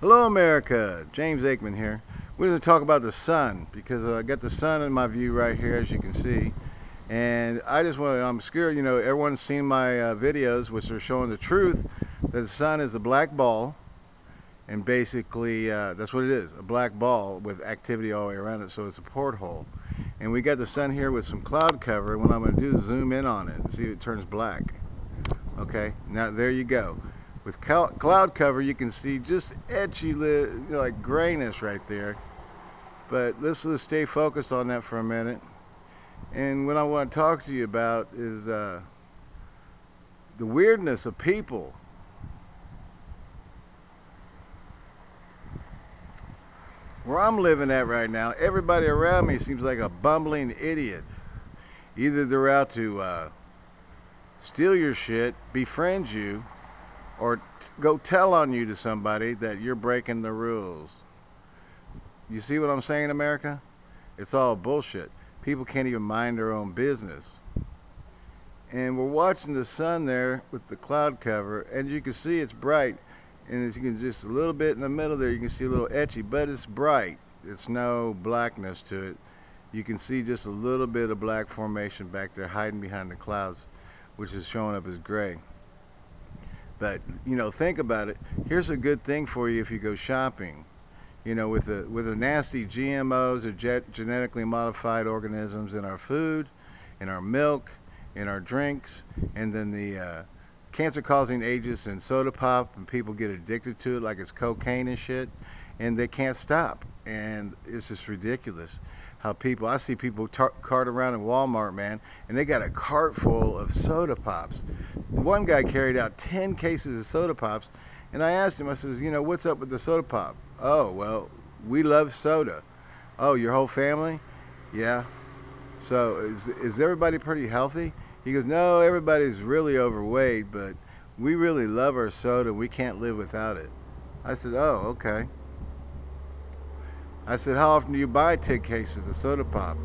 Hello America, James Aikman here. We're going to talk about the sun because I got the sun in my view right here as you can see. And I just want to, I'm scared, you know, everyone's seen my uh, videos which are showing the truth that the sun is a black ball and basically uh, that's what it is, a black ball with activity all the way around it so it's a porthole. And we got the sun here with some cloud cover what I'm going to do is zoom in on it and see if it turns black. Okay, now there you go. With cloud cover, you can see just edgy, you know, like grayness right there. But let's just stay focused on that for a minute. And what I want to talk to you about is uh, the weirdness of people. Where I'm living at right now, everybody around me seems like a bumbling idiot. Either they're out to uh, steal your shit, befriend you, or go tell on you to somebody that you're breaking the rules. You see what I'm saying, America? It's all bullshit. People can't even mind their own business. And we're watching the sun there with the cloud cover, and you can see it's bright. And you can just a little bit in the middle there, you can see a little etchy, but it's bright. It's no blackness to it. You can see just a little bit of black formation back there hiding behind the clouds, which is showing up as gray. But you know, think about it. Here's a good thing for you if you go shopping. You know, with the with the nasty GMOs or genetically modified organisms in our food, in our milk, in our drinks, and then the uh, cancer-causing agents in soda pop, and people get addicted to it like it's cocaine and shit, and they can't stop. And it's just ridiculous how people I see people cart around in Walmart, man, and they got a cart full of soda pops one guy carried out 10 cases of soda pops, and I asked him, I says, you know, what's up with the soda pop? Oh, well, we love soda. Oh, your whole family? Yeah. So is, is everybody pretty healthy? He goes, no, everybody's really overweight, but we really love our soda. We can't live without it. I said, oh, okay. I said, how often do you buy 10 cases of soda pop?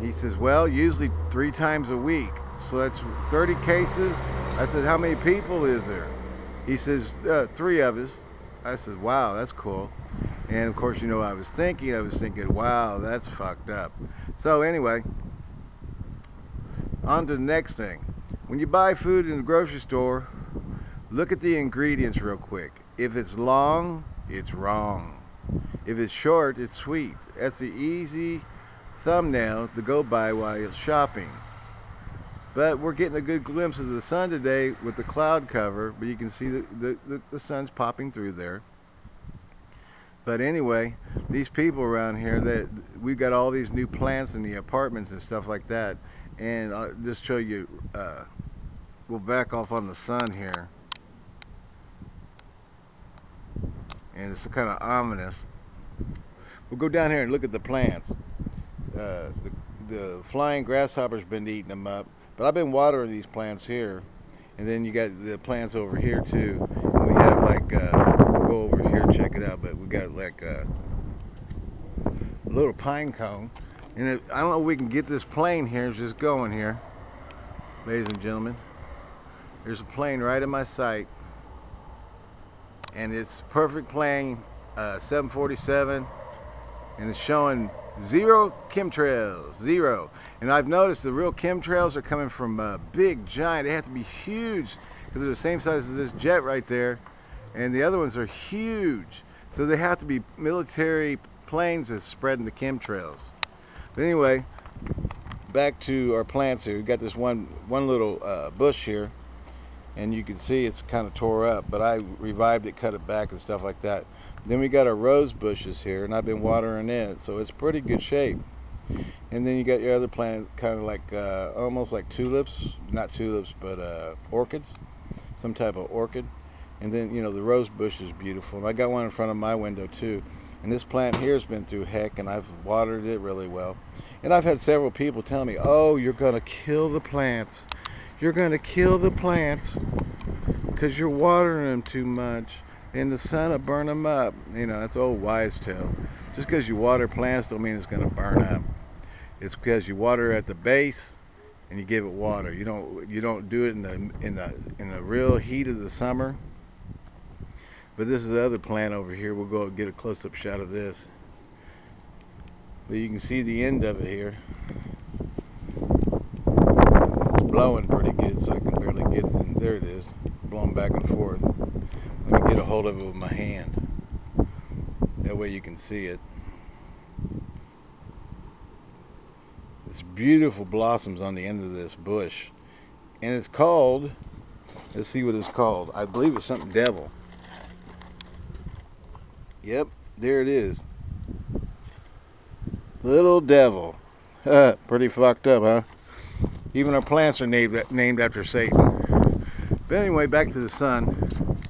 He says, well, usually three times a week. So that's 30 cases. I said, how many people is there? He says, uh, three of us. I said, wow, that's cool. And of course, you know, I was thinking, I was thinking, wow, that's fucked up. So anyway, on to the next thing. When you buy food in the grocery store, look at the ingredients real quick. If it's long, it's wrong. If it's short, it's sweet. That's the easy thumbnail to go by while you're shopping. But we're getting a good glimpse of the sun today with the cloud cover, but you can see the, the, the, the sun's popping through there. But anyway, these people around here, that we've got all these new plants in the apartments and stuff like that. And I'll just show you, uh, we'll back off on the sun here. And it's kind of ominous. We'll go down here and look at the plants. Uh, the, the flying grasshopper's been eating them up. But I've been watering these plants here. And then you got the plants over here too. And we have like, uh, go over here check it out, but we got like a little pine cone. And it, I don't know if we can get this plane here, it's just going here. Ladies and gentlemen. There's a plane right in my sight. And it's perfect plane, uh, 747. And it's showing Zero chemtrails, zero. And I've noticed the real chemtrails are coming from uh, big, giant. They have to be huge because they're the same size as this jet right there. And the other ones are huge. So they have to be military planes that's spreading the chemtrails. But anyway, back to our plants here. We've got this one, one little uh, bush here. And you can see it's kind of tore up. But I revived it, cut it back and stuff like that. Then we got our rose bushes here, and I've been watering it, so it's pretty good shape. And then you got your other plants, kind of like uh, almost like tulips, not tulips, but uh, orchids, some type of orchid. And then you know the rose bush is beautiful. And I got one in front of my window too. And this plant here has been through heck, and I've watered it really well. And I've had several people tell me, "Oh, you're gonna kill the plants. You're gonna kill the plants because you're watering them too much." in the sun will burn them up. You know, that's old wise tale. Just because you water plants don't mean it's going to burn up. It's because you water at the base and you give it water. You don't you don't do it in the in the in the real heat of the summer. But this is the other plant over here. We'll go get a close-up shot of this. But you can see the end of it here. It's blowing pretty good, so I can barely get it. And there it is, blowing back and forth. Let me get a hold of it with my hand. That way you can see it. It's beautiful blossoms on the end of this bush. And it's called, let's see what it's called. I believe it's something devil. Yep, there it is. Little devil. Pretty fucked up, huh? Even our plants are named named after Satan. But anyway, back to the sun.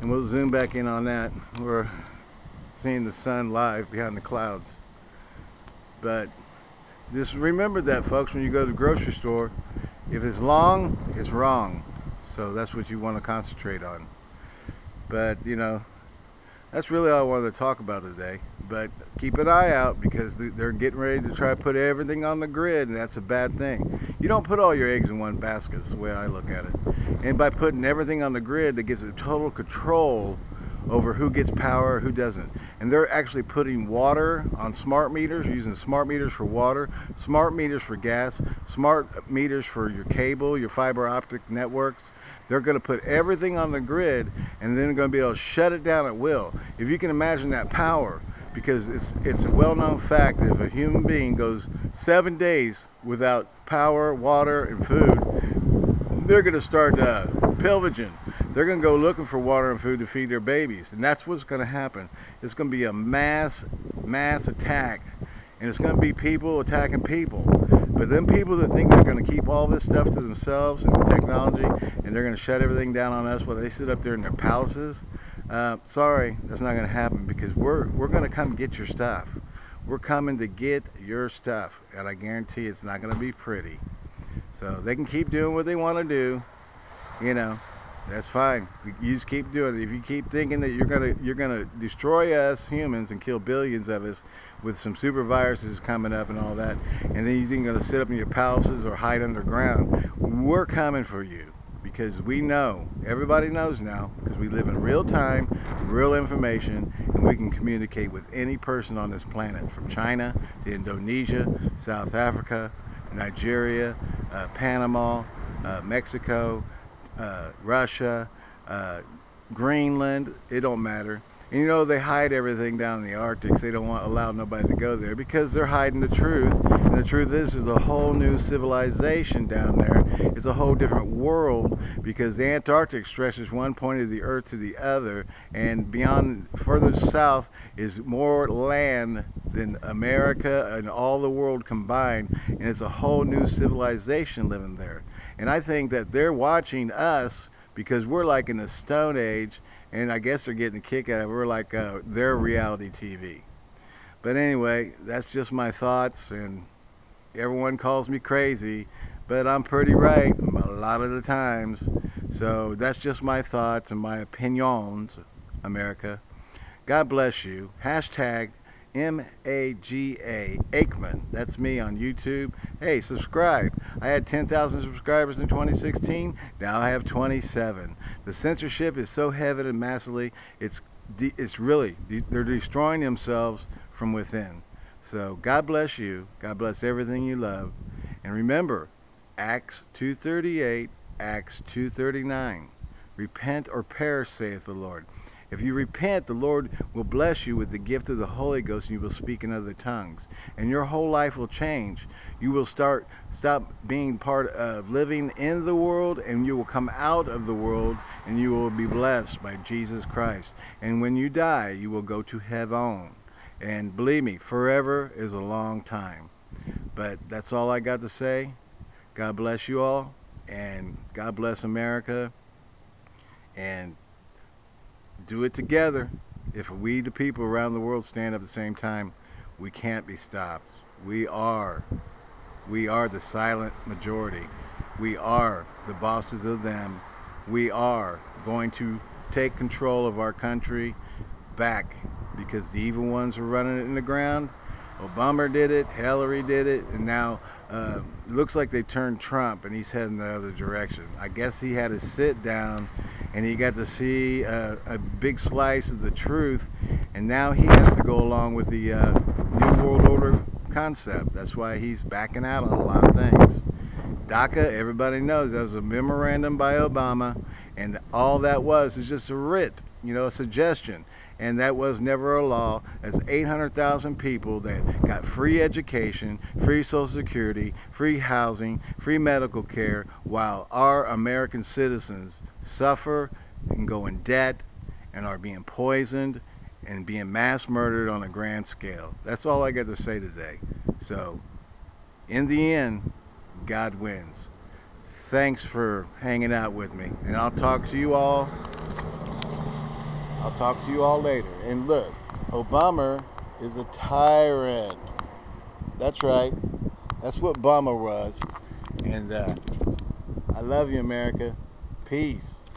And we'll zoom back in on that. We're seeing the sun live behind the clouds. But just remember that, folks, when you go to the grocery store. If it's long, it's wrong. So that's what you want to concentrate on. But, you know, that's really all I wanted to talk about today. But keep an eye out because they're getting ready to try to put everything on the grid, and that's a bad thing. You don't put all your eggs in one basket, is the way I look at it. And by putting everything on the grid, that gives it total control over who gets power, who doesn't. And they're actually putting water on smart meters, using smart meters for water, smart meters for gas, smart meters for your cable, your fiber optic networks. They're going to put everything on the grid and then they're going to be able to shut it down at will. If you can imagine that power, because it's it's a well-known fact that if a human being goes seven days without power, water, and food, they're going to start uh, pillaging they're going to go looking for water and food to feed their babies. And that's what's going to happen. It's going to be a mass, mass attack. And it's going to be people attacking people. But then people that think they're going to keep all this stuff to themselves and the technology, and they're going to shut everything down on us while they sit up there in their palaces, uh, sorry, that's not going to happen because we're, we're going to come get your stuff. We're coming to get your stuff. And I guarantee it's not going to be pretty. So they can keep doing what they want to do, you know. That's fine. You just keep doing it. If you keep thinking that you're gonna you're gonna destroy us humans and kill billions of us with some super viruses coming up and all that, and then you're gonna sit up in your palaces or hide underground, we're coming for you because we know. Everybody knows now because we live in real time, real information, and we can communicate with any person on this planet, from China to Indonesia, South Africa, Nigeria, uh, Panama, uh, Mexico uh, Russia, uh, Greenland, it don't matter. And you know they hide everything down in the Arctic. They don't want allow nobody to go there because they're hiding the truth. And the truth is, there's a whole new civilization down there. It's a whole different world because the Antarctic stretches one point of the Earth to the other, and beyond further south is more land than America and all the world combined. And it's a whole new civilization living there. And I think that they're watching us because we're like in the Stone Age, and I guess they're getting a kick out of it. We're like uh, their reality TV. But anyway, that's just my thoughts, and everyone calls me crazy, but I'm pretty right a lot of the times. So that's just my thoughts and my opinions, America. God bless you. Hashtag M-A-G-A, Aikman. That's me on YouTube. Hey, subscribe. I had 10,000 subscribers in 2016. Now I have 27. The censorship is so heavy and massively, it's, it's really, they're destroying themselves from within. So God bless you. God bless everything you love. And remember, Acts 2.38, Acts 2.39. Repent or perish, saith the Lord. If you repent, the Lord will bless you with the gift of the Holy Ghost and you will speak in other tongues. And your whole life will change. You will start stop being part of living in the world and you will come out of the world and you will be blessed by Jesus Christ. And when you die, you will go to heaven. And believe me, forever is a long time. But that's all I got to say. God bless you all and God bless America. And do it together. If we, the people around the world, stand up at the same time, we can't be stopped. We are. We are the silent majority. We are the bosses of them. We are going to take control of our country back because the evil ones are running it in the ground. Obama did it, Hillary did it, and now uh, looks like they turned Trump and he's heading the other direction. I guess he had to sit down and he got to see a, a big slice of the truth and now he has to go along with the uh, New World Order concept. That's why he's backing out on a lot of things. DACA, everybody knows, that was a memorandum by Obama and all that was is just a writ, you know, a suggestion and that was never a law. That's 800,000 people that got free education, free Social Security, free housing, free medical care, while our American citizens suffer and go in debt and are being poisoned and being mass murdered on a grand scale. That's all I got to say today. So, in the end, God wins. Thanks for hanging out with me, and I'll talk to you all I'll talk to you all later. And look, Obama is a tyrant. That's right. That's what Obama was. And uh, I love you, America. Peace.